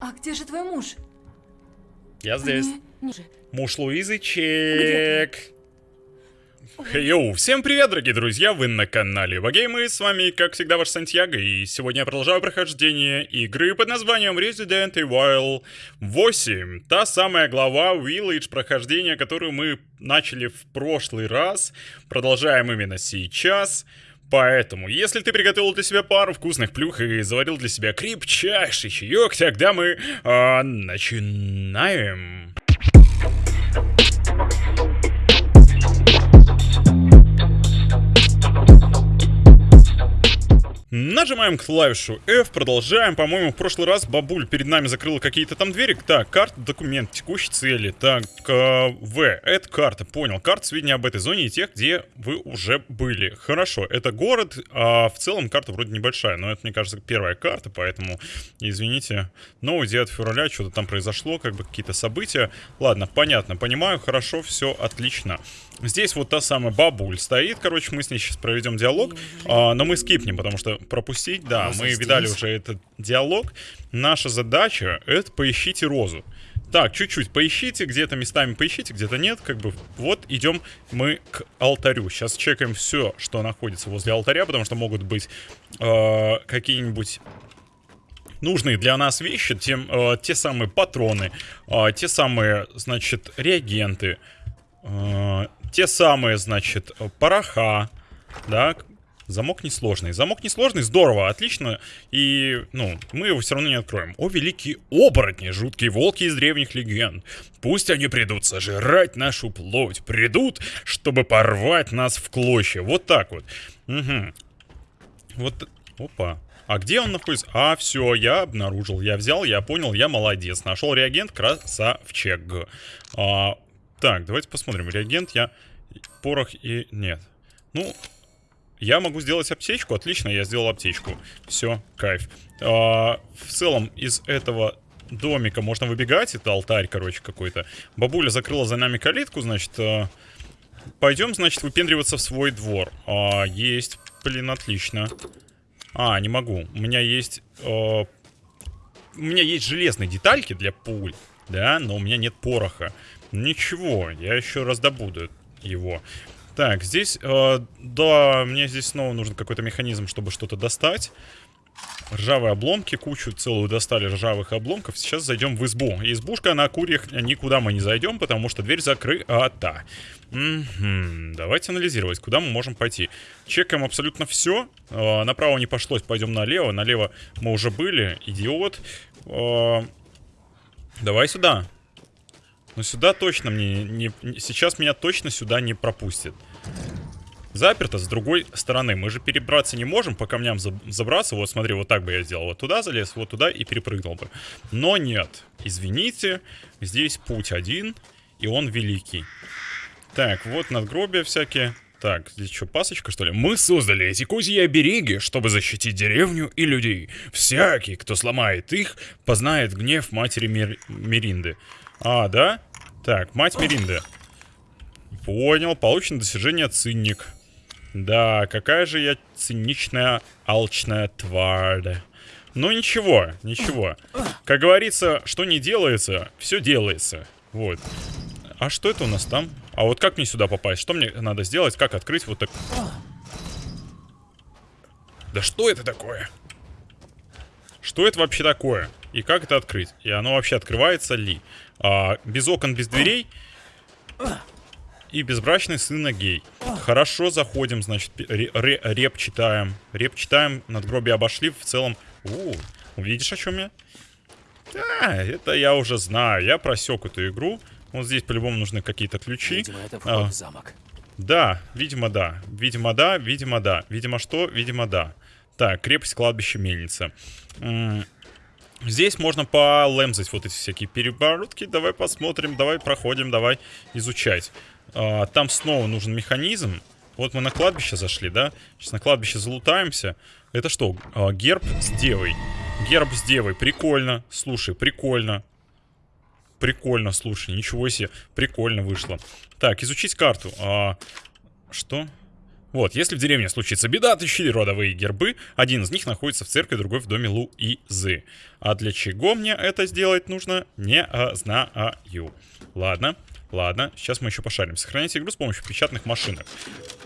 А где же твой муж? Я здесь. Же. Муж Луизы, чек. Йоу, всем привет, дорогие друзья, вы на канале Вагеймы, с вами, как всегда, ваш Сантьяго, и сегодня я продолжаю прохождение игры под названием Resident Evil 8. Та самая глава Village прохождения, которую мы начали в прошлый раз, продолжаем именно сейчас. Поэтому, если ты приготовил для себя пару вкусных плюх и заварил для себя крепчайший чаек, тогда мы а, начинаем. Нажимаем клавишу F, продолжаем. По-моему, в прошлый раз бабуль перед нами закрыла какие-то там двери. Так, карта, документ, текущие цели. Так, э, это карта, понял. Карта сведения об этой зоне и тех, где вы уже были. Хорошо, это город, а в целом карта вроде небольшая, но это, мне кажется, первая карта, поэтому, извините. Но 9 февраля что-то там произошло, как бы какие-то события. Ладно, понятно, понимаю, хорошо, все отлично. Здесь вот та самая бабуль стоит, короче, мы с ней сейчас проведем диалог, а, но мы скипнем, потому что пропустить, да, мы видали уже этот диалог. Наша задача это поищите розу. Так, чуть-чуть поищите, где-то местами поищите, где-то нет, как бы. Вот идем мы к алтарю. Сейчас чекаем все, что находится возле алтаря, потому что могут быть э, какие-нибудь нужные для нас вещи, тем, э, те самые патроны, э, те самые, значит, реагенты, э, те самые, значит, пороха, да, Замок несложный. Замок несложный, здорово, отлично. И, ну, мы его все равно не откроем. О, великие оборотни, жуткие волки из древних легенд. Пусть они придут сожрать нашу плоть. Придут, чтобы порвать нас в клочья. Вот так вот. Угу. Вот, опа. А где он находится? А, все, я обнаружил. Я взял, я понял, я молодец. Нашел реагент, красавчик. А, так, давайте посмотрим. Реагент я... Порох и... Нет. Ну, я могу сделать аптечку. Отлично, я сделал аптечку. Все, кайф. А, в целом, из этого домика можно выбегать. Это алтарь, короче, какой-то. Бабуля закрыла за нами калитку, значит... а, Пойдем, значит, выпендриваться в свой двор. А, есть. Блин, отлично. А, не могу. У меня есть... э, у меня есть железные детальки для пуль, да, но у меня нет пороха. Ничего, я еще раздобуду его. Так, здесь, э, да, мне здесь снова нужен какой-то механизм, чтобы что-то достать. Ржавые обломки, кучу целую достали ржавых обломков. Сейчас зайдем в избу. Избушка на курьях никуда мы не зайдем, потому что дверь закрыта. Мгм. Давайте анализировать, куда мы можем пойти. Чекаем абсолютно все. направо не пошлось, пойдем налево. Налево мы уже были. Идиот. Э, давай сюда. Но сюда точно мне не... Сейчас меня точно сюда не пропустят. Заперто с другой стороны. Мы же перебраться не можем по камням за- забраться. Вот смотри, вот так бы я сделал. Вот туда залез, вот туда и перепрыгнул бы. Но нет. Извините, здесь путь один, и он великий. Так, вот надгробия всякие. Так, здесь что, пасочка, что ли? Мы создали эти козьи обереги, чтобы защитить деревню и людей. Всякий, кто сломает их, познает гнев матери Мир- Миринды. А, да? Так, мать Миринды. Понял, получено достижение цинник. Да, какая же я циничная, алчная тварь. Ну ничего, ничего. Как говорится, что не делается, все делается. Вот. А что это у нас там? А вот как мне сюда попасть? Что мне надо сделать? Как открыть вот так? Да что это такое? Что это вообще такое? И как это открыть? И оно вообще открывается ли? А, без окон, без дверей. И безбрачный сын гей. Хорошо, заходим, значит, ре- ре- реп читаем. Реп читаем, надгробие обошли, в целом... У, увидишь, о чем я? Да, это я уже знаю. Я просек эту игру. Вот здесь по-любому нужны какие-то ключи. Видимо, это А. вход в замок. Да, видимо, да. Видимо, да, видимо, да. Видимо, что? Видимо, да. Так, крепость, кладбище, мельница. М, Здесь можно полемзать вот эти всякие переборотки. Давай посмотрим, давай проходим, давай изучать. А, там снова нужен механизм. Вот мы на кладбище зашли, да? Сейчас на кладбище залутаемся. Это что? А, герб с девой. Герб с девой. Прикольно. Слушай, прикольно. Прикольно, слушай, ничего себе. Прикольно вышло. Так, изучить карту. А, что? Вот, если в деревне случится беда, отыщи родовые гербы. Один из них находится в церкви, другой в доме Луизы. А для чего мне это сделать нужно, не а, знаю. Ладно, ладно, сейчас мы еще пошарим. Сохранять игру с помощью печатных машинок.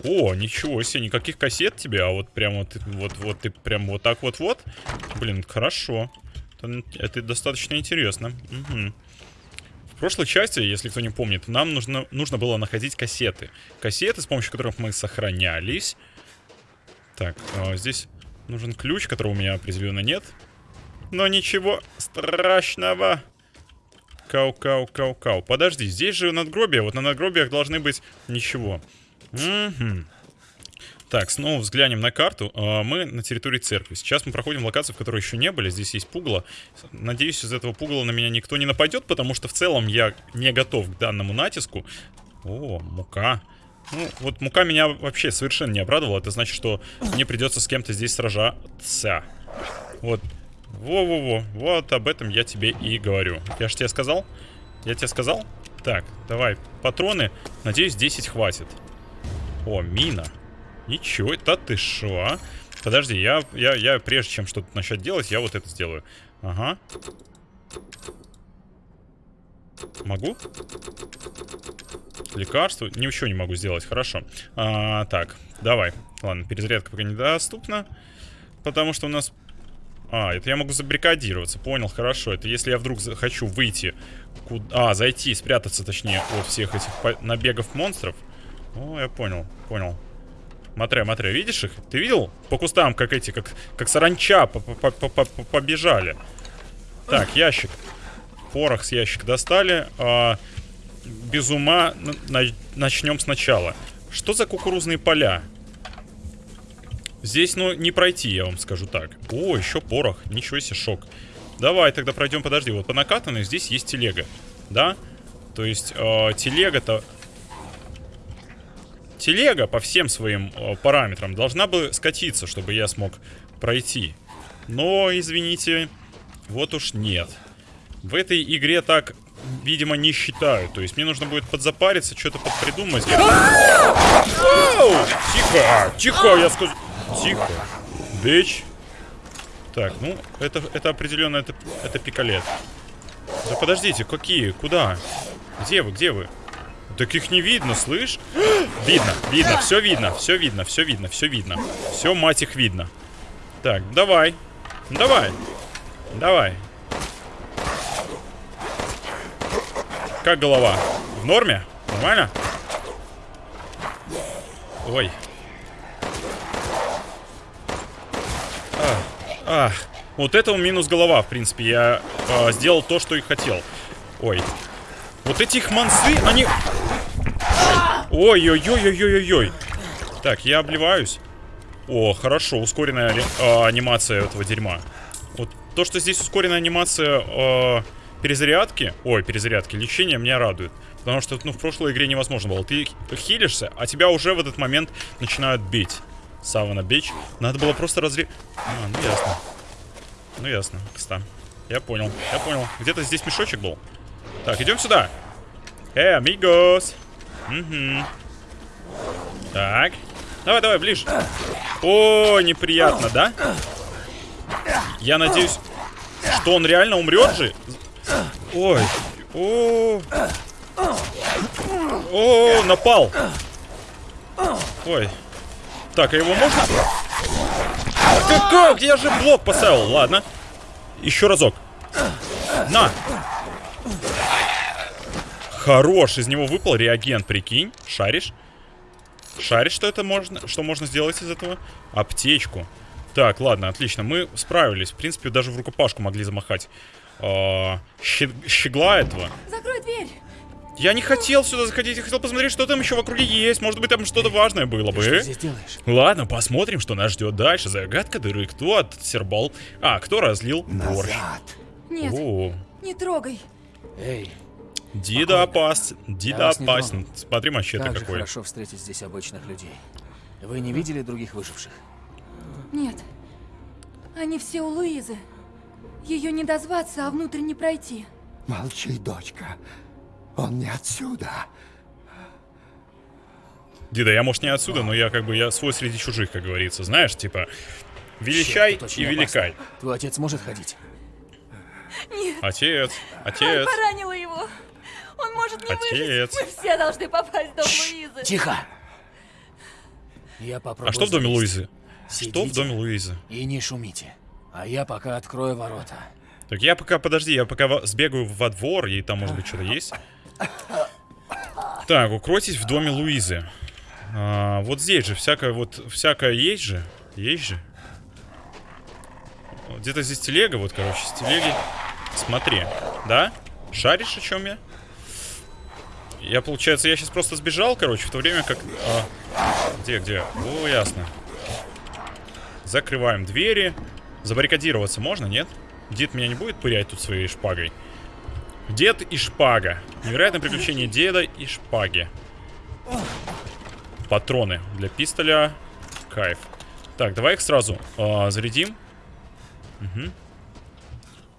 О, ничего себе, никаких кассет тебе, а вот прям вот, вот, вот ты прям вот так вот-вот. Блин, хорошо. Это, это достаточно интересно. Угу. Прошлой части, если кто не помнит, нам нужно, нужно было находить кассеты. Кассеты, с помощью которых мы сохранялись. Так, а здесь нужен ключ, которого у меня определенно нет. Но ничего страшного. Кау-кау-кау-кау. Подожди, здесь же надгробия. Вот на надгробиях должны быть ничего. Угу. Так, снова взглянем на карту. А, мы на территории церкви. Сейчас мы проходим локацию, в которой еще не были. Здесь есть пугало. Надеюсь, из этого пугала на меня никто не нападет, потому что в целом я не готов к данному натиску. О, мука. Ну, вот мука меня вообще совершенно не обрадовала. Это значит, что мне придется с кем-то здесь сражаться. Вот. Во-во-во. Вот об этом я тебе и говорю. Я же тебе сказал? Я тебе сказал? Так, давай. Патроны. Надеюсь, 10 хватит. О, мина. Ничего, это ты шо, а? Подожди, я, я, я прежде чем что-то начать делать, я вот это сделаю. Ага. Могу? Лекарство? Ничего не могу сделать, хорошо. А, так, давай. Ладно, перезарядка пока недоступна. Потому что у нас... А, это я могу забрикадироваться, понял, хорошо. Это если я вдруг хочу выйти... Куда... А, зайти, спрятаться, точнее, от всех этих набегов монстров. О, я понял, понял. Смотри, смотри, видишь их? Ты видел? По кустам, как эти, как, как саранча побежали. Так, ящик. Порох с ящика достали. А, без ума начнем сначала. Что за кукурузные поля? Здесь, ну, не пройти, я вам скажу так. О, еще порох. Ничего себе, шок. Давай тогда пройдем, подожди. Вот по накатанной здесь есть телега. Да? То есть э, телега-то телега по всем своим э, параметрам должна бы скатиться, чтобы я смог пройти. Но, извините, вот уж нет. В этой игре так, видимо, не считают. То есть мне нужно будет подзапариться, что-то подпридумать. Тихо! Тихо, я сказал. Тихо. Бич. Так, ну, это, это определенно, это, это пикалет. Да подождите, какие? Куда? Где вы, где вы? Так их не видно, слышь? видно, видно, все видно, все видно, все видно, все видно. Все, мать их, видно. Так, давай. Давай. Давай. Как голова? В норме? Нормально? Ой. Ах, ах. Вот это минус голова, в принципе. Я э, сделал то, что и хотел. Ой. Вот эти их мансы, они... Ой-ой-ой-ой-ой-ой. Так, я обливаюсь. О, хорошо, ускоренная э, анимация этого дерьма. Вот то, что здесь ускоренная анимация э, перезарядки, ой, перезарядки, лечения меня радует. Потому что, ну, в прошлой игре невозможно было. Ты хилишься, а тебя уже в этот момент начинают бить. Савана бич. Надо было просто разре... А, ну ясно. Ну ясно, кста. Я понял, я понял. Где-то здесь мешочек был. Так, идем сюда. Эй, амигос. Угу. Так. Давай, давай, ближе. О, неприятно, да? Я надеюсь, что он реально умрет же. Ой. О. О, напал. Ой. Так, а его можно? Как, как? Я же блок поставил. Ладно. Еще разок. На. Хорош, из него выпал реагент, прикинь. Шаришь? Шаришь, что это можно, что можно сделать из этого? Аптечку. Так, ладно, отлично. Мы справились. В принципе, даже в рукопашку могли замахать. А, щегла этого. Закрой дверь. Я не хотел сюда заходить, я хотел посмотреть, что там еще в округе есть. Может быть, там что-то важное было бы. Ты что здесь делаешь? Ладно, посмотрим, что нас ждет дальше. Загадка дыры. Кто отсербал? А, кто разлил борщ? Назад. Нет, О, не трогай. Эй, Дида опасен. Дида опасен. Смотри, мачете как какой. хорошо встретить здесь обычных людей. Вы не видели других выживших? Нет. Они все у Луизы. Ее не дозваться, а внутрь не пройти. Молчи, дочка. Он не отсюда. Дида, я, может, не отсюда, но я как бы, я свой среди чужих, как говорится. Знаешь, типа, величай Черт, и великай. опасно. Твой отец может ходить? Нет, Отец, отец, поранила его. Он может не Отец. выжить. Мы все должны попасть в дом Луизы. Тихо! Я попробую... А что в доме. Луизы? Что в Сидите доме Луизы? И не шумите. А я пока открою ворота. Так я пока, подожди, я пока сбегаю во двор, и там, может быть, что-то есть. Так, укройтесь в доме Луизы. А, вот здесь же всякое, вот, всякое есть же. Есть же. Где-то здесь телега, вот, короче, с телеги. Смотри, да? Шаришь, о чем я? Я, получается, я сейчас просто сбежал, короче, в то время как... а, где, где? О, ясно. Закрываем двери. Забаррикадироваться можно, нет? Дед меня не будет пырять тут своей шпагой? Дед и шпага. Невероятное приключение деда и шпаги. Патроны для пистоля. Кайф. Так, давай их сразу а, зарядим. Угу.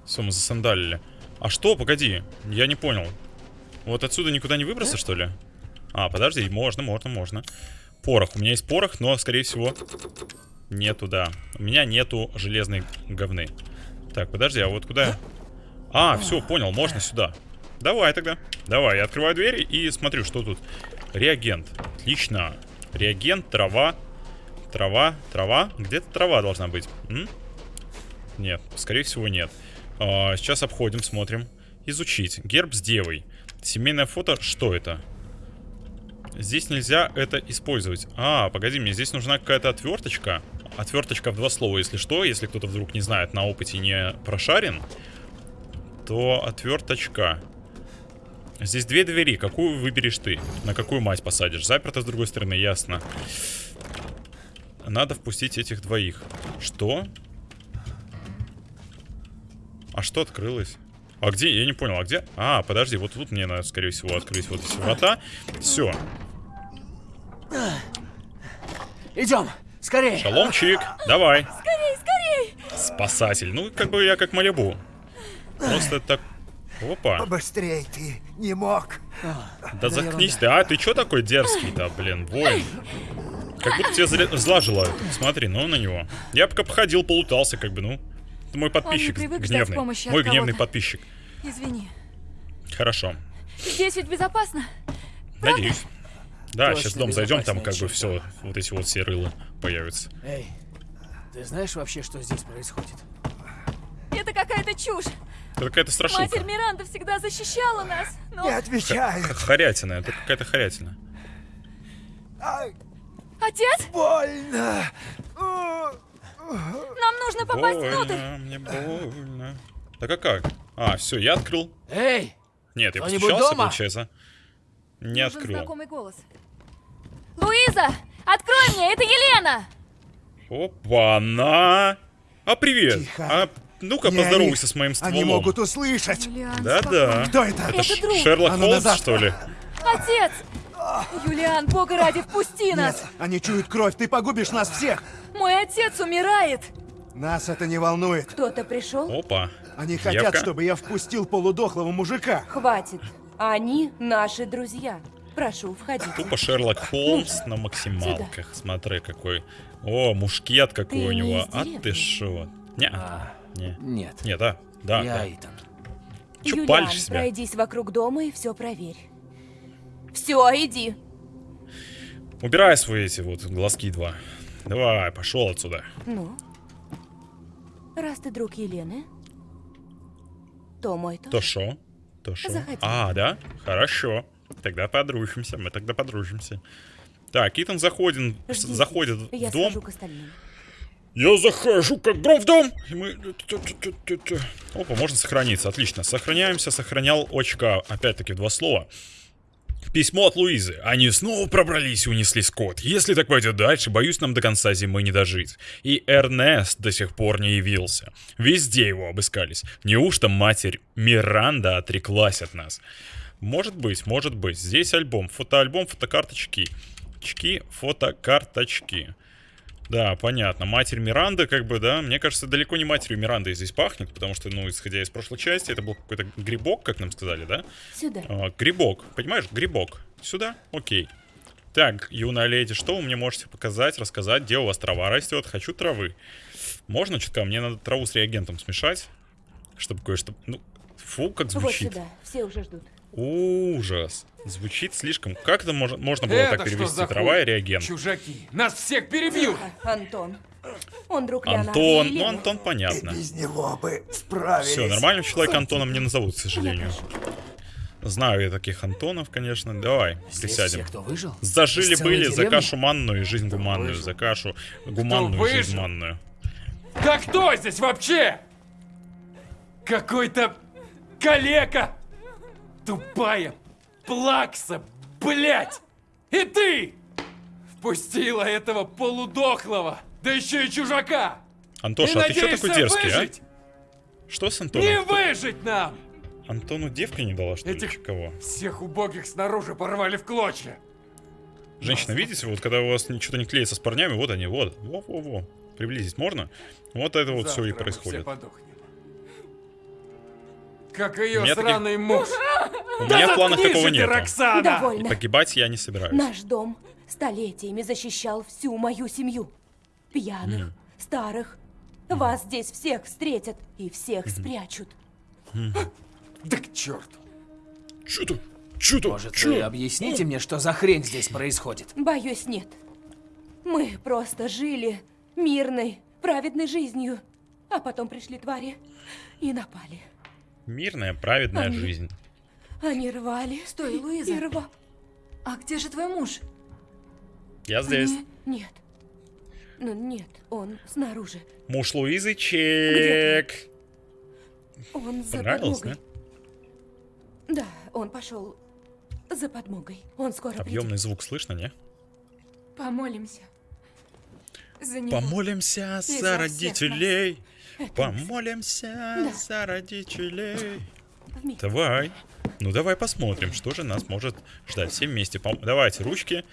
Все, мы засандалили. А что? Погоди. Я не понял. Вот отсюда никуда не выбраться, что ли? А, подожди, можно, можно, можно. Порох. У меня есть порох, но, скорее всего, нету, да. У меня нету железной говны. Так, подожди, а вот куда? А, все, понял, можно сюда. Давай тогда. Давай, я открываю двери и смотрю, что тут. Реагент. Отлично. Реагент, трава. Трава, трава. Где-то трава должна быть. М? Нет, скорее всего нет. А, сейчас обходим, смотрим. Изучить. Герб с девой. Семейное фото. Что это? Здесь нельзя это использовать. А, погоди, мне здесь нужна какая-то отверточка. Отверточка в два слова, если что. Если кто-то вдруг не знает, на опыте не прошарен, то отверточка. Здесь две двери. Какую выберешь ты? На какую мать посадишь? Заперто с другой стороны, ясно. Надо впустить этих двоих. Что? А что открылось? А где? Я не понял, а где? А, подожди, вот тут мне надо, скорее всего, открыть вот эти врата. Все. Идем! Скорее! Шаломчик, давай. Скорей, скорей. Спасатель. Ну, как бы я как Малибу. Просто так... Опа. Побыстрей ты не мог. Да заткнись ты. А, ты чё такой дерзкий-то, блин, воин? Как будто тебе зля- зла желают. Смотри, ну на него. Я пока походил, полутался, как бы, ну. Это мой подписчик гневный. Мой гневный подписчик. Извини. Хорошо. Здесь ведь безопасно. Надеюсь. Да, Точно сейчас в дом зайдем, там как бы все, вот эти вот все рылы появятся. Эй, ты знаешь вообще, что здесь происходит? Это какая-то чушь. Это какая-то страшилка. Матерь Миранда всегда защищала нас. Но Не отвечай. Х- Хорятина, это какая-то хорятина. Ай, отец, больно. Нам нужно попасть внутрь. Больно, мне больно. Так а как? А, все, я открыл. Эй! Нет, я постучался, дома? получается. Не Нужен открыл. знакомый голос. Луиза, открой мне, это Елена. Опа-на! А привет! Тихо. А ну-ка поздоровайся они. с моим стволом. Они могут услышать. Да-да. Кто это? Это Это. Шерлок А ну Холмс, что ли? Отец! Юлиан, бога ради, впусти Нет, нас! они чуют кровь, ты погубишь нас всех. Мой отец умирает! Нас это не волнует. Кто-то пришел? Опа. Они хотят, Девка. чтобы я впустил полудохлого мужика. Хватит. Они наши друзья. Прошу, входите. Тупо Шерлок Холмс на максималках. Смотри, какой. О, мушкет какой Ты у не него. А ты шо? Не, А, не. нет. Не, да. Да, я да. Итан. Чё Юлиан, пройдись вокруг дома и все проверь. Все, иди. Убирай свои эти вот глазки два. Давай, пошел отсюда. Ну, раз ты друг Елены, то мой тоже. То шо? То шо? Заходи. А, да? Хорошо. Тогда подружимся, мы тогда подружимся. Так, Итан заходит, Ждите. заходит Я в дом. схожу к остальным. Я захожу как гром в дом. И мы... Опа, можно сохраниться. Отлично. Сохраняемся. Сохранял очка. Опять-таки два слова. Письмо от Луизы. Они снова пробрались и унесли скот. Если так пойдет дальше, боюсь, нам до конца зимы не дожить. И Эрнест до сих пор не явился. Везде его обыскались. Неужто матерь Миранда отреклась от нас? Может быть, может быть. Здесь альбом. Фотоальбом, фотокарточки. Чки, фотокарточки. Да, понятно. Матерь Миранда, как бы, да, мне кажется, далеко не матерью Миранды здесь пахнет, потому что, ну, исходя из прошлой части, это был какой-то грибок, как нам сказали, да? Сюда. А, грибок, понимаешь, грибок. Сюда? Окей. Так, юная леди, что вы мне можете показать, рассказать, где у вас трава растет? Хочу травы. Можно чутка? Мне надо траву с реагентом смешать, чтобы кое-что... Ну, фу, как Вот звучит. сюда, все уже ждут. Ужас. Звучит слишком... Как это можно, можно было Это так перевести? Трава и реагент. Чужаки! Нас всех перебьют! Антон. Он друг Антон, и ну. Антон понятно. Без него бы справились. Все, нормального человека Антоном не назовут, к сожалению. Знаю я таких Антонов, конечно. Давай, Здесь присядем. все, кто выжил? Из Зажили-были целой за деревни? кашу манную и жизнь гуманную, за кашу гуманную и жизнь выжил? манную. Да кто здесь вообще? Какой-то калека! Тупая плакса, блять! И ты! Впустила этого полудохлого, да еще и чужака! Антоша, и а ты что такой дерзкий, выжить? а? Что с Не Антоном? выжить нам! Антону девка не дала, что ли? Этих- Чи Кого? Всех убогих снаружи порвали в клочья. Женщина, видите, вот когда у вас что-то не клеится с парнями, вот они, вот. Во-во-во. Приблизить можно? Вот это вот все и Завтра происходит. все подохнем. Как ее меня таких- сраный муж. У меня в планах такого ты, нет. Роксана! Довольно. Погибать я не собираюсь. Наш дом столетиями защищал всю мою семью. Пьяных, старых. Вас здесь всех встретят и всех спрячут. Да к черту. Чё-то? Чё-то? Может, Чё? вы объясните мне, что за хрень здесь происходит? Боюсь, нет. Мы просто жили мирной, праведной жизнью. А потом пришли твари и напали. Мирная, праведная Они- жизнь. Они рвали. Стой, И Луиза. рва... А где же твой муж? Я здесь. Они- Нет. Ну, нет, он снаружи. Муж Луизы чек. Он за Понравилось, подмогой. Да, он пошел за подмогой. Он скоро Объемный звук слышно, не? Помолимся. За него. Помолимся И за за родителей. придет. Помолимся Да. за родителей. Давай. Ну давай посмотрим, что же нас может ждать. Все вместе. Пом- Давайте ручки.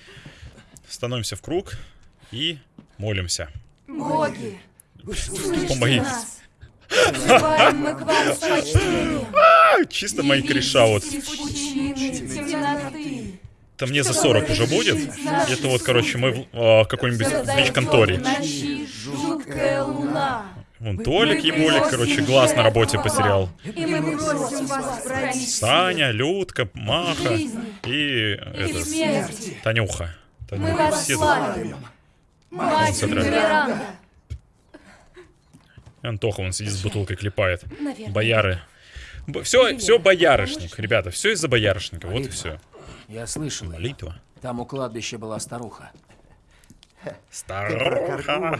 Становимся в круг и молимся. Боги. А, чисто мои кореша вот. Это мне за 40 уже будет. Это вот, короче, мы в а, какой-нибудь ВИЧ-конторе. Вон Толик Еболик, короче, глаз на работе потерял. И мы просим вас Саня, Людка, Маха и и это. Танюха. Мы Танюха. вас Все славим. Мать. Антоха, он сидит с бутылкой, клепает. Наверное. Бояры. Все, все боярышник, ребята, все из-за боярышника, вот и Молитва. все. Я слышал. Молитва. Там у кладбища была старуха. Старуха.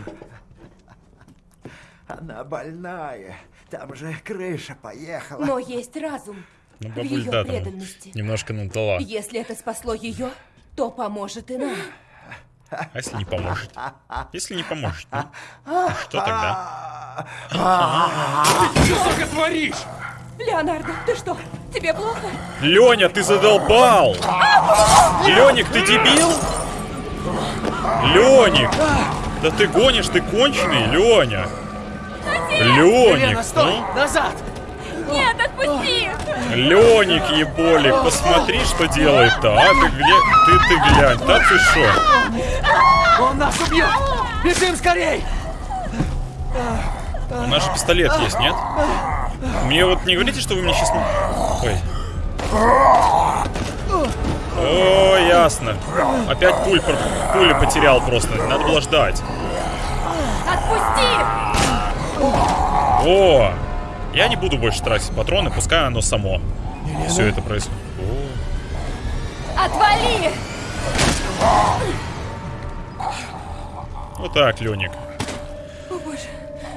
Она больная. Там же крыша поехала. Но есть разум Ну, в ее да, там преданности. немножко надала. Если это спасло ее, то поможет и нам. А если не поможет? Если не поможет, ну, что тогда? Что ты творишь? Леонардо, ты что? Тебе плохо? Леня, ты задолбал! Леник, ты дебил? Леник! Да ты гонишь, ты конченый, Леня! Леник, Лена, стой! ну, Назад! Нет, отпусти! Леник, еболик, посмотри, что делает-то, а? Ты где? Ты, ты глянь, да ты шо? Он нас убьет! Бежим скорей! У нас же пистолет есть, нет? Мне вот не говорите, что вы мне сейчас... Ой. О, ясно. Опять пуль, пули потерял просто. Надо было ждать. Отпусти! О! Я не буду больше тратить патроны, пускай оно само. Все это происходит. Отвали! Вот так, Леник. О, боже.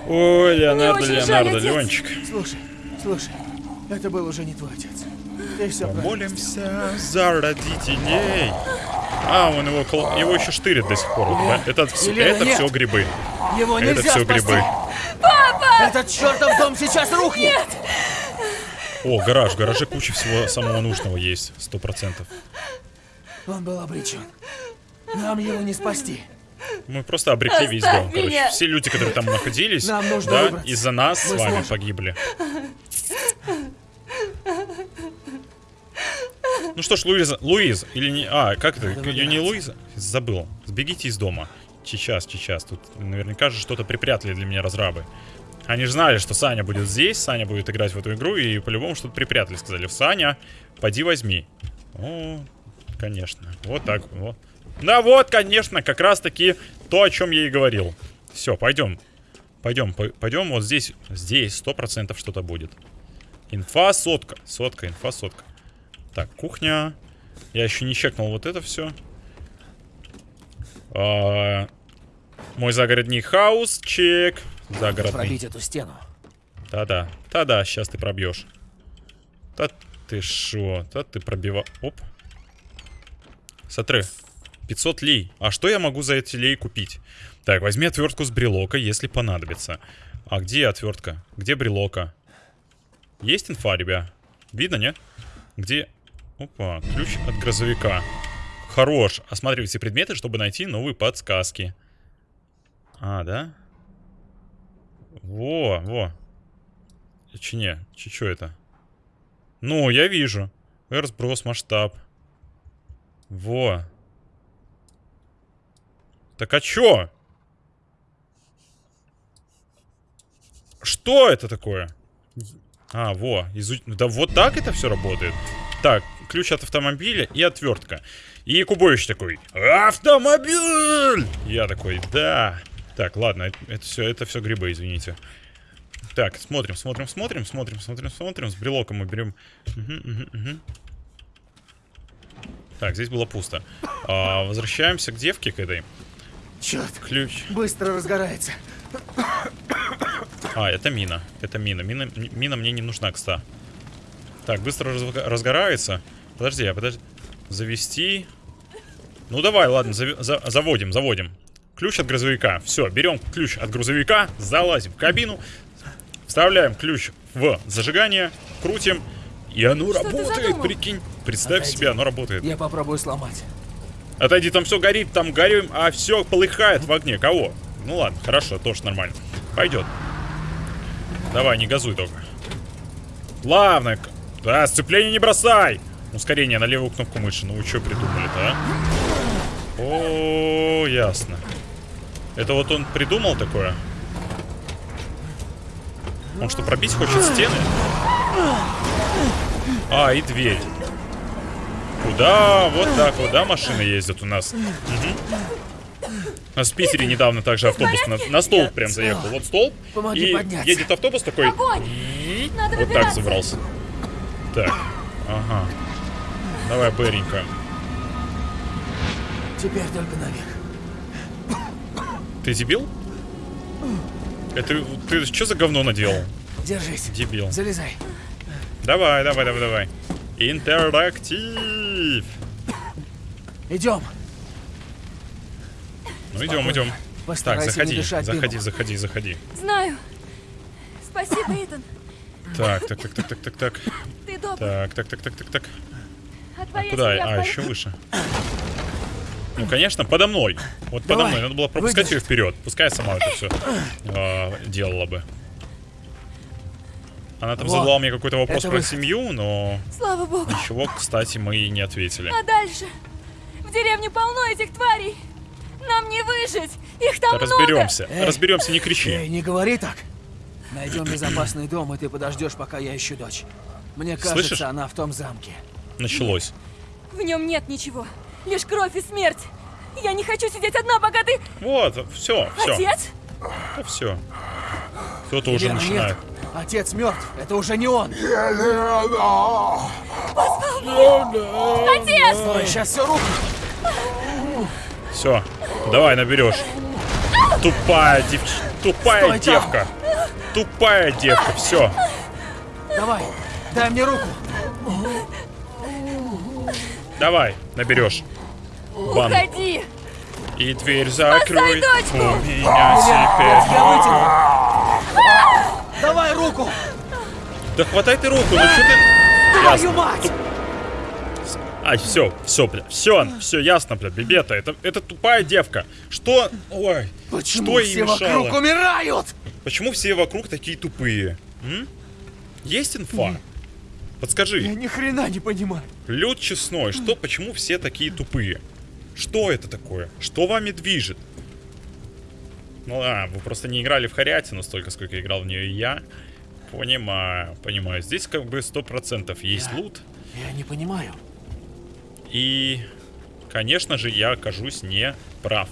Ой, Леонардо, жаль, Леонардо, отец. Ленчик. Слушай, слушай, это был уже не твой отец. Ты все правильно. Молимся за родителей. А, он его, его еще штырит до сих пор. Это, вс- Елена, это нет. все грибы. Его Это все спасти. грибы. Этот чертов дом сейчас рухнет! О, гараж. В гараже куча всего самого нужного есть. Сто процентов. Он был обречен. Нам его не спасти. Мы просто обрекли весь дом, короче. меня. Все люди, которые там находились, Нам нужно да, из-за нас с Мы вами сможем. погибли. Ну что ж, Луиза, Луиза, или не... А, как это? Ее не Луиза? Забыл. Сбегите из дома. Сейчас, сейчас. Тут наверняка же что-то припрятали для меня разрабы. Они же знали, что Саня будет здесь, Саня будет играть в эту игру, и по-любому что-то припрятали. Сказали, Саня, поди возьми. О, конечно. Вот так вот. Да вот, конечно, как раз таки то, о чем я и говорил. Все, пойдем. Пойдем, по- пойдем. Вот здесь, здесь сто процентов что-то будет. Инфа сотка. Сотка, инфа сотка. Так, кухня. Я еще не чекнул вот это все. мой загородный хаус, чек. Загородный. Пробить эту стену. Да-да. Да-да, сейчас ты пробьешь. Да ты шо? Да ты пробива... Оп. Смотри. 500 лей. А что я могу за эти лей купить? Так, возьми отвертку с брелока, если понадобится. А где отвертка? Где брелока? Есть инфа, ребя? Видно, нет? Где... Опа, ключ от грузовика. Хорош. Осматривай все предметы, чтобы найти новые подсказки. А, да? Во, во. Че не? Че, что это? Ну, я вижу. Разброс, масштаб. Во. Так а чё? Что это такое? А, во. Изу... Да вот так это все работает. Так, ключ от автомобиля и отвертка. И Кубович такой, автомобиль! Я такой, да. Так, ладно, это, все, это все грибы, извините. Так, смотрим, смотрим, смотрим, смотрим, смотрим, смотрим. С брелоком мы берем. Угу, угу, угу. Так, здесь было пусто. А, возвращаемся к девке к этой. Черт, Ключ. быстро разгорается. А, это мина. Это мина. Мина, мина мне не нужна, кста. Так, быстро разв- разгорается. Подожди, а подожди. Завести. Ну давай, ладно, зави- за- заводим, заводим. Ключ от грузовика. Все, берем ключ от грузовика, залазим в кабину, вставляем ключ в зажигание, крутим, и оно Что работает, прикинь. Представь Отойди. себе, оно работает. Я попробую сломать. Отойди, там все горит, там горим, а все полыхает в огне. Кого? Ну ладно, хорошо, тоже нормально. Пойдет. Давай, не газуй только. Главное. к- Да, сцепление не бросай! Ускорение на левую кнопку мыши. Ну вы что придумали-то, а? О, ясно. Это вот он придумал такое? Он что, пробить хочет стены? А, и дверь. Куда? Вот так вот, да, машины ездят у нас? Мгм. У нас в Питере недавно также автобус на, на столб прям заехал. Вот столб. Помоги и подняться. едет автобус такой. Надо Вот так забрался. Так. Ага. Давай, Беренька. Теперь только наверх. Ты дебил? Это ты что за говно наделал? Держись. Дебил. Залезай. Давай, давай, давай, давай. Интерактив. Идем. Ну идем, идем. Так, заходи, дышать заходи, заходи, заходи. Знаю. Спасибо, Итан. Так, так, так, так, так, так, так. Ты добр. Так, так, так, так, так, так. А твоя Куда? А, еще выше. Ну, конечно, подо мной. Вот подо Давай, мной. Надо было пропускать выйдешь. ее вперед. Пускай сама это все делала бы. Она там Вот. задала мне какой-то вопрос Это про выход. семью, но Слава богу. ничего, кстати, мы и не ответили. А дальше? В деревне полно этих тварей. Нам не выжить. Их там Да много. разберемся. Эй. Разберемся, не Эй, кричи. не говори так. Найдем безопасный дом, и ты подождешь, пока я ищу дочь. Мне кажется, Слышишь? она в том замке. Началось. В нем нет ничего. Лишь кровь и смерть. Я не хочу сидеть одна, пока ты... Вот, все, все, Отец? все. Кто-то уже начинает. нет. Отец мертв. Это уже не он. Отец! Ой, сейчас все руку. Все, давай наберешь. Тупая девч... Тупая Стой там. девка. Тупая девка, все. Давай, дай мне руку. Давай, наберешь. Бан. Уходи! И дверь закрой. У меня теперь. Я. Давай руку. Да хватай ты руку, ну что ты. Твою мать! Ай, все, все, бля, все, все ясно, бля, бебета, это, это тупая девка. Что, ой, Почему что ей все мешало? вокруг умирают? Почему все вокруг такие тупые? М? Есть инфа? Подскажи. Я ни хрена не понимаю. Лед честной, что, почему все такие тупые? Что это такое? Что вами движет? Ну а, вы просто не играли в Харятину столько, сколько играл в нее я. Понимаю, понимаю. Здесь как бы сто процентов есть Я- лут. Я не понимаю. И, конечно же, я окажусь не прав.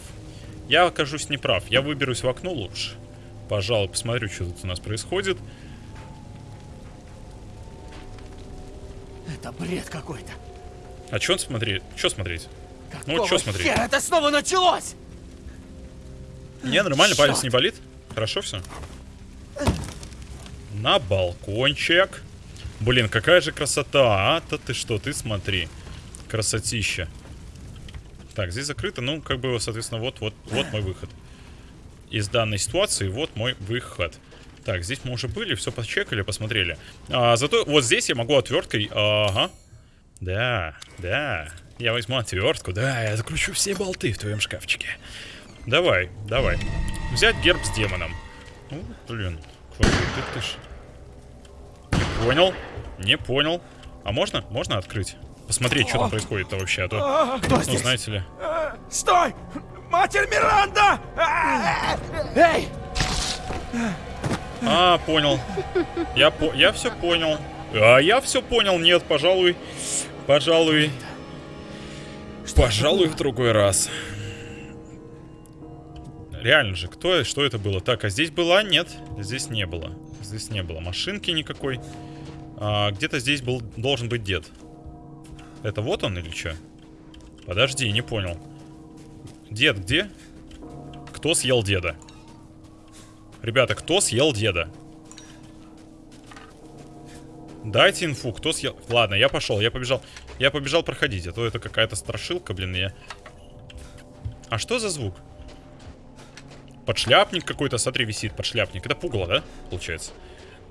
Я окажусь не прав. Я выберусь в окно лучше. Пожалуй, посмотрю, что тут у нас происходит. Это бред какой-то. А что смотреть? Что смотреть? Ну, Какого чё смотреть? хера это снова началось? Не, нормально, палец Чёрт. не болит. Хорошо все. На балкончик. Блин, какая же красота, а? Да ты что, ты смотри. Красотища. Так, здесь закрыто, ну, как бы, соответственно, вот, вот, вот мой выход. Из данной ситуации вот мой выход. Так, здесь мы уже были, все почекали, посмотрели. А, зато вот здесь я могу отверткой... Ага. Да, да. Я возьму отвертку, да, я закручу все болты в твоем шкафчике. Давай, давай. Взять герб с демоном. Ну, блин, какой ты, ж. Не понял, не понял. А можно, можно открыть? Посмотреть, что там происходит-то вообще, а то, А, Кто ну, здесь? знаете ли. Стой! Матерь Миранда! А! Эй! А, понял. Я, по я все понял. А я все понял. Нет, пожалуй. Пожалуй. Пожалуй, в другой раз. Реально же, кто, что это было? Так, а здесь была? Нет, здесь не было. Здесь не было машинки никакой. А, Где-то здесь был, должен быть дед. Это вот он или что? Подожди, не понял. Дед где? Кто съел деда? Ребята, кто съел деда? Дайте инфу, кто съел... Ладно, я пошел, я побежал. Я побежал проходить, а то это какая-то страшилка, блин, я... А что за звук? Подшляпник какой-то, смотри, висит подшляпник. Это пугало, да, получается?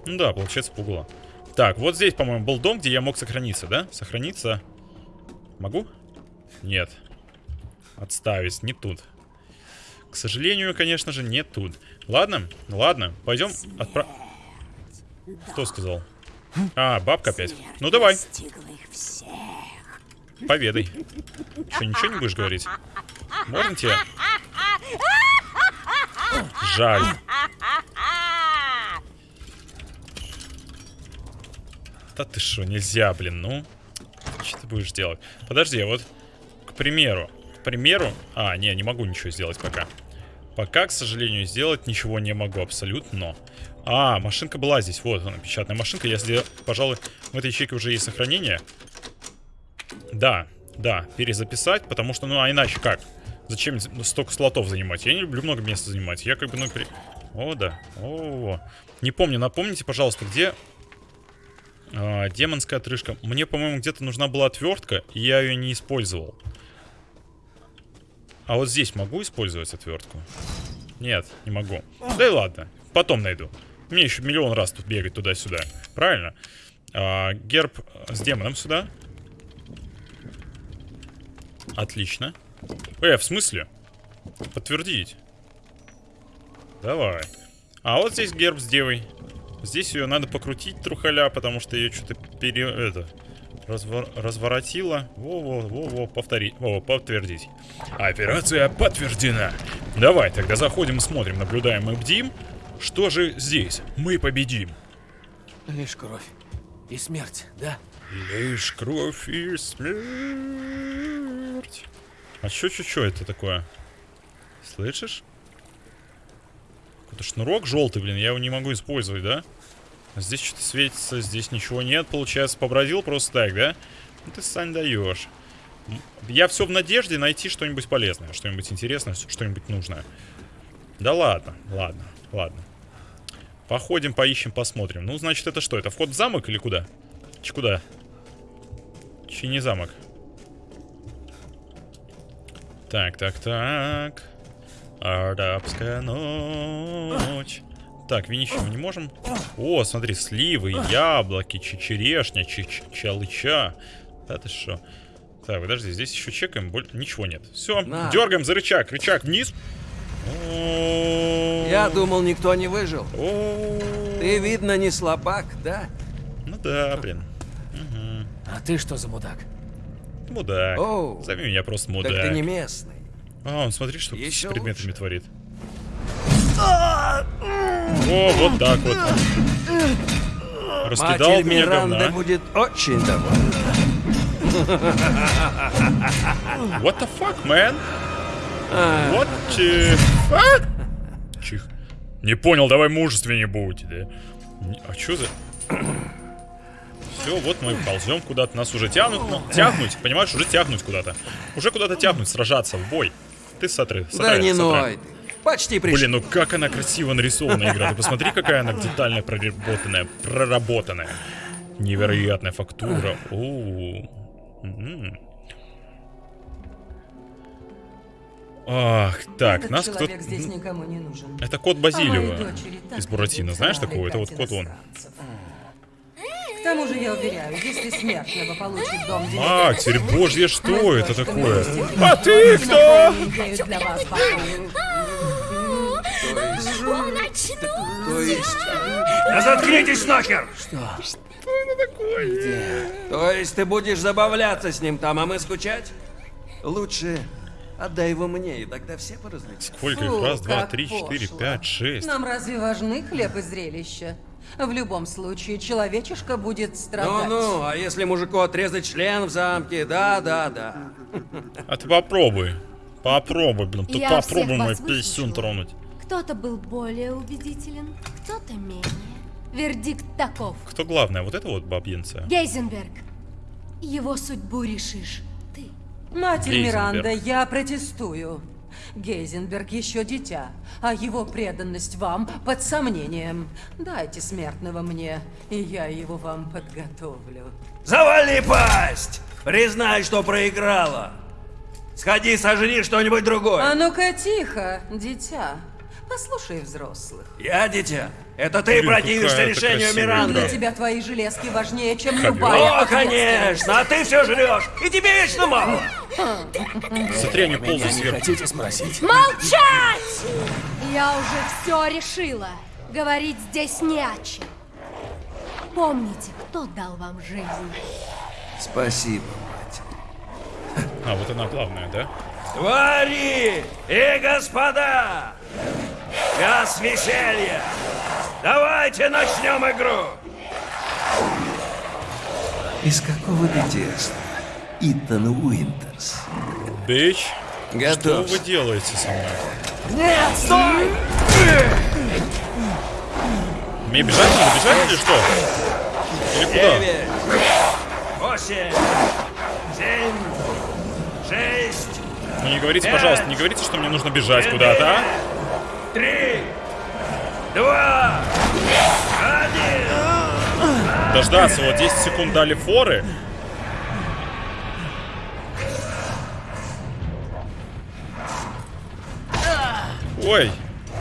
Ну да, получается пугало. Так, вот здесь, по-моему, был дом, где я мог сохраниться, да? Сохраниться. Могу? Нет. Отставить, не тут. К сожалению, конечно же, не тут. Ладно, ладно, пойдем отправ... Кто сказал? А, бабка опять. Ну давай, поведай. Что, ничего не будешь говорить? Можно тебе? Жаль. Да ты что, нельзя, блин, ну. Что ты будешь делать? Подожди, вот, к примеру, к примеру... А, не, не могу ничего сделать пока. Пока, к сожалению, сделать ничего не могу абсолютно. А, машинка была здесь. Вот она, печатная машинка. Если, пожалуй, в этой ячейке уже есть сохранение. Да, да, перезаписать, потому что, ну, а иначе как? Зачем столько слотов занимать? Я не люблю много места занимать. Я как бы, ну, при... О, да. О, не помню, напомните, пожалуйста, где а, демонская отрыжка. Мне, по-моему, где-то нужна была отвертка, и я ее не использовал. А вот здесь могу использовать отвертку? Нет, не могу. Да и ладно, потом найду. Мне еще миллион раз тут бегать туда-сюда. Правильно? А, герб с демоном сюда. Отлично. Э, в смысле? Подтвердить. Давай. А вот здесь герб с девой. Здесь ее надо покрутить, трухаля, потому что ее что-то пере... Это... Развор... Разворотило. Во-во, во-во, повтори... Во, подтвердить. Операция подтверждена. Давай, тогда заходим смотрим, наблюдаем и бдим. Что же здесь? Мы победим. Лишь кровь и смерть, да? Лишь кровь и смерть. А чё, чё, чё это такое? Слышишь? Какой-то шнурок желтый, блин, я его не могу использовать, да? А здесь что-то светится, здесь ничего нет, получается, побродил просто так, да? Ну ты, Сань, даешь. Я все в надежде найти что-нибудь полезное, что-нибудь интересное, что-нибудь нужное. Да ладно, ладно, ладно. Походим, поищем, посмотрим. Ну, значит, это что? Это вход в замок или куда? Ч куда? Чи не замок? Так, так, так. Арабская ночь. Так, винищи мы не можем. О, смотри, сливы, яблоки, че- черешня, че- че- чалыча. Да ты что? Так, подожди, здесь еще чекаем. боль- Ничего нет. Все, На. дергаем за рычаг. Рычаг вниз. Я думал, никто не выжил. Ты, видно, не слабак, да? Ну да, блин. А ты что за мудак? Мудак. Оу. Зови меня просто Так мудак. ты не местный. А, он смотри, что Еще с предметами лучше. творит. О, вот так вот. Раскидал Матерь меня Миранда говна. будет очень довольна. What the fuck, man? What the fuck? Чих. Не понял, давай мужественнее будь, да? А чё за... Все, вот мы ползем куда-то, нас уже тянут, ну, тягнуть, понимаешь, уже тягнуть куда-то. Уже куда-то тягнуть, сражаться, в бой. Ты сотры, Да сотры, не сотры. ной ты. Почти пришел. Блин, ну как она красиво нарисована игра. Ты посмотри, какая она детально проработанная, проработанная. Невероятная фактура. Оу. Ах, так, Этот нас кто здесь никому не нужен. Это кот Базилио из Буратино. Знаешь такого? Это вот кот он. К тому же, я уверяю, если смертного получит дом Матерь божья, что это такое? А ты кто? То есть... Да заткнитесь нахер! То есть ты будешь забавляться с ним там, а мы скучать? Лучше отдай его мне, и тогда все поразвлечутся. Сколько их? Раз, два, три, четыре, пошло. пять, шесть. Нам разве важны хлеб и зрелище? В любом случае, человечишка будет страдать. Ну-ну, а если мужику отрезать член в замке? Да-да-да. А ты попробуй. Попробуй, блин. Ты Я попробуй мой писюн тронуть. Кто-то был более убедителен, кто-то менее. Вердикт таков. Кто главная? Вот это вот бабьенция? Гейзенберг. Его судьбу решишь ты. Матерь Гейзенберг. Миранда, я протестую. Гейзенберг еще дитя, а его преданность вам под сомнением. Дайте смертного мне, и я его вам подготовлю. Завали пасть! Признай, что проиграла. Сходи, сожри что-нибудь другое. А ну-ка тихо, дитя. Послушай взрослых. Я дитя. Это ты Блин, противишься решению Миранды. Для тебя твои железки важнее, чем любая О, конечно, а ты все жрешь, и тебе вечно мало. Смотри, они сверху. хотите спросить? Молчать! Я уже все решила. Говорить здесь не о чем. Помните, кто дал вам жизнь. Спасибо, мать. А, вот она главная, да? Твари и господа! Час веселья! Давайте начнем игру! Из какого ты теста? Итан Уинтерс. Бич, что Готов. вы делаете со мной? Нет, стой! Мне бежать надо, бежать или что? Или куда? Девять, восемь, семь, шесть, Ну не говорите, пожалуйста, не говорите, что мне нужно бежать куда-то, а? Два, один. Дождаться, вот 10 секунд дали форы. Ой,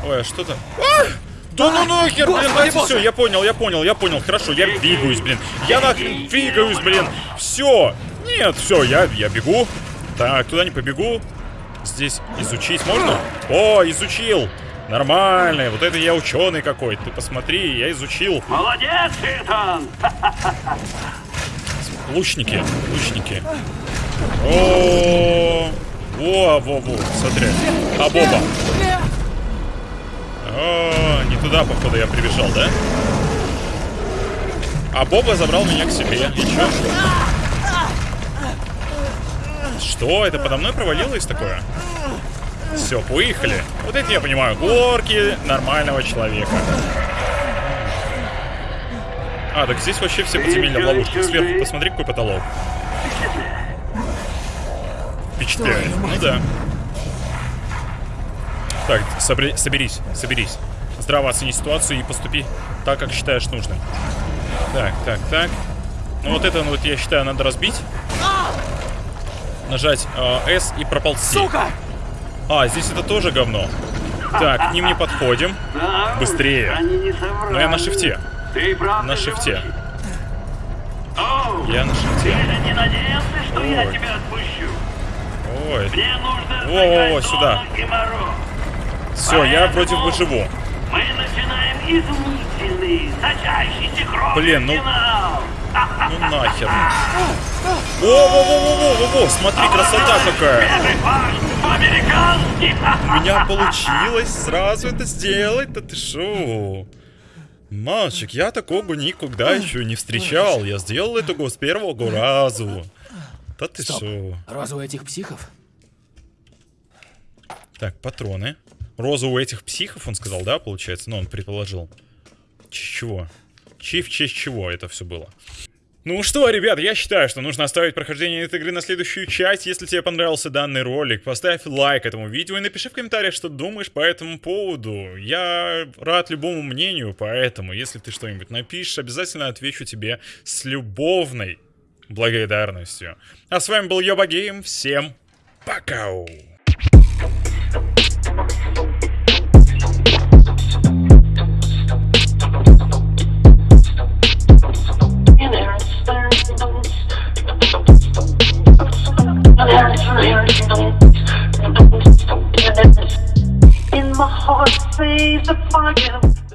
ой, а что-то... А! Да ну нахер, блин, давайте все, я понял, я понял, я понял, хорошо, я двигаюсь, блин. Я нахрен двигаюсь, блин. Все. Нет, все, я, я бегу. Так, туда не побегу. Здесь изучить можно? О, изучил. Нормально, вот это я ученый какой. Ты посмотри, я изучил. Молодец, Итан! Лучники, лучники. О, во, во, во, смотри. А Боба. О, не туда, походу, я прибежал, да? А Боба забрал меня к себе. И чё? Что? Это подо мной провалилось такое? Все, поехали. Вот это я понимаю. Горки нормального человека. А, так здесь вообще все подземелья в ловушках. Сверху посмотри, какой потолок. Впечатляет. Ну да. Так, собри- соберись, соберись. Здраво оцени ситуацию и поступи так, как считаешь нужным. Так, так, так. Ну вот это, ну вот я считаю, надо разбить. Нажать э, S и проползти. Сука! А, здесь это тоже говно. Так, к ним не подходим. Быстрее. Но я на шифте. Ты На шифте. Я на ты шифте. я Ой. Ой. Мне сыграть сюда. Все, я вроде бы живу. Блин, ну-. Ну нахер. Во-во-во-во-во-во, смотри, красота какая. По-американски! У меня получилось сразу это сделать, да ты шо? Мальчик, я такого никогда еще не встречал. Я сделал это с первого разу. Да ты Стоп. шо? Роза у этих психов? Так, патроны. Роза у этих психов, он сказал, да, получается? Ну, он предположил. Чего? Чи в честь чего это все было? Ну что, ребят, я считаю, что нужно оставить прохождение этой игры на следующую часть. Если тебе понравился данный ролик, поставь лайк этому видео и напиши в комментариях, что думаешь по этому поводу. Я рад любому мнению, поэтому, если ты что-нибудь напишешь, обязательно отвечу тебе с любовной благодарностью. А с вами был Йоба Гейм, всем пока! In my heart, says a fire.